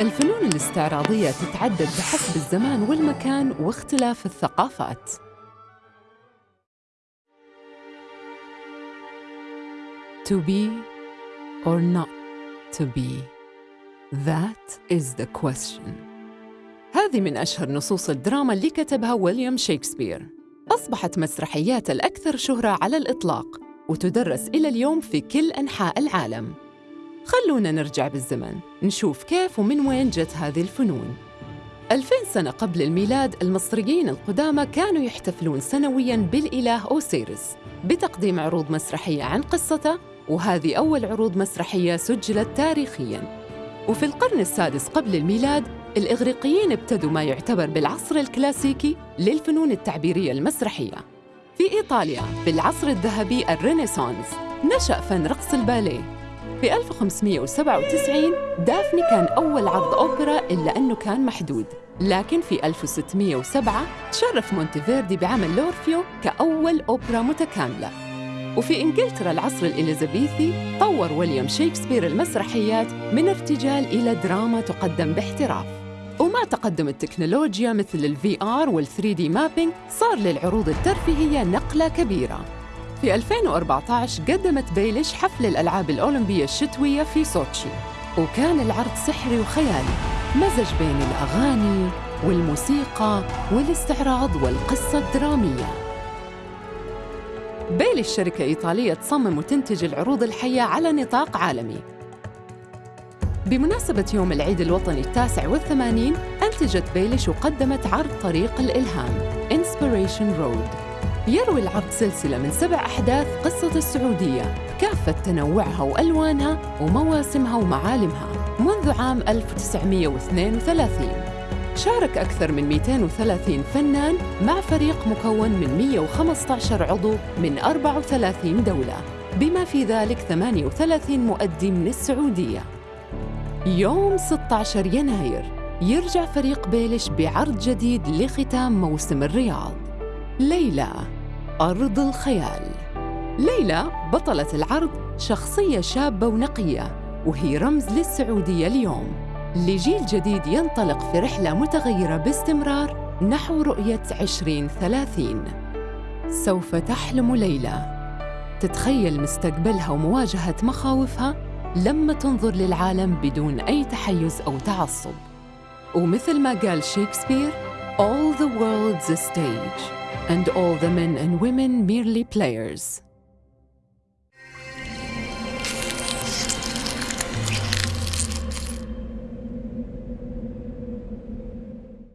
الفنون الاستعراضية تتعدد بحسب الزمان والمكان واختلاف الثقافات. To be or not to be? That is the question. هذه من أشهر نصوص الدراما اللي كتبها ويليام شكسبير. أصبحت مسرحيات الأكثر شهرة على الإطلاق وتدرس إلى اليوم في كل أنحاء العالم. خلونا نرجع بالزمن نشوف كيف ومن وين جت هذه الفنون. 2000 سنة قبل الميلاد المصريين القدامى كانوا يحتفلون سنوياً بالإله أوسيرس بتقديم عروض مسرحية عن قصته وهذه أول عروض مسرحية سجلت تاريخياً. وفي القرن السادس قبل الميلاد الإغريقيين ابتدوا ما يعتبر بالعصر الكلاسيكي للفنون التعبيرية المسرحية. في إيطاليا في العصر الذهبي الرينيسانس نشأ فن رقص الباليه. في 1597 دافني كان أول عرض أوبرا إلا أنه كان محدود. لكن في 1607 تشرف مونتيفيردي بعمل لورفيو كأول أوبرا متكاملة. وفي إنجلترا العصر الإليزابيثي طور ويليام شكسبير المسرحيات من ارتجال إلى دراما تقدم باحتراف. ومع تقدم التكنولوجيا مثل ال VR وال 3D mapping صار للعروض الترفيهية نقلة كبيرة. في 2014 قدمت بيليش حفل الألعاب الأولمبية الشتوية في سوتشي. وكان العرض سحري وخيالي. مزج بين الأغاني والموسيقى والاستعراض والقصة الدرامية. بيليش شركة إيطالية تصمم وتنتج العروض الحية على نطاق عالمي. بمناسبة يوم العيد الوطني التاسع والثمانين أنتجت بيليش وقدمت عرض طريق الإلهام Inspiration Road. يروي العرض سلسلة من سبع أحداث قصة السعودية. كافة تنوعها وألوانها ومواسمها ومعالمها منذ عام 1932 شارك أكثر من 230 فنان مع فريق مكون من 115 عضو من 34 دولة بما في ذلك 38 مؤدي من السعودية يوم 16 يناير يرجع فريق بيلش بعرض جديد لختام موسم الرياض. ليلى أرض الخيال. ليلى بطلة العرض شخصية شابة ونقية وهي رمز للسعودية اليوم. لجيل جديد ينطلق في رحلة متغيرة باستمرار نحو رؤية 2030 سوف تحلم ليلى. تتخيل مستقبلها ومواجهة مخاوفها لما تنظر للعالم بدون أي تحيز أو تعصب. ومثل ما قال شكسبير All the world's a stage and all the men and women merely players.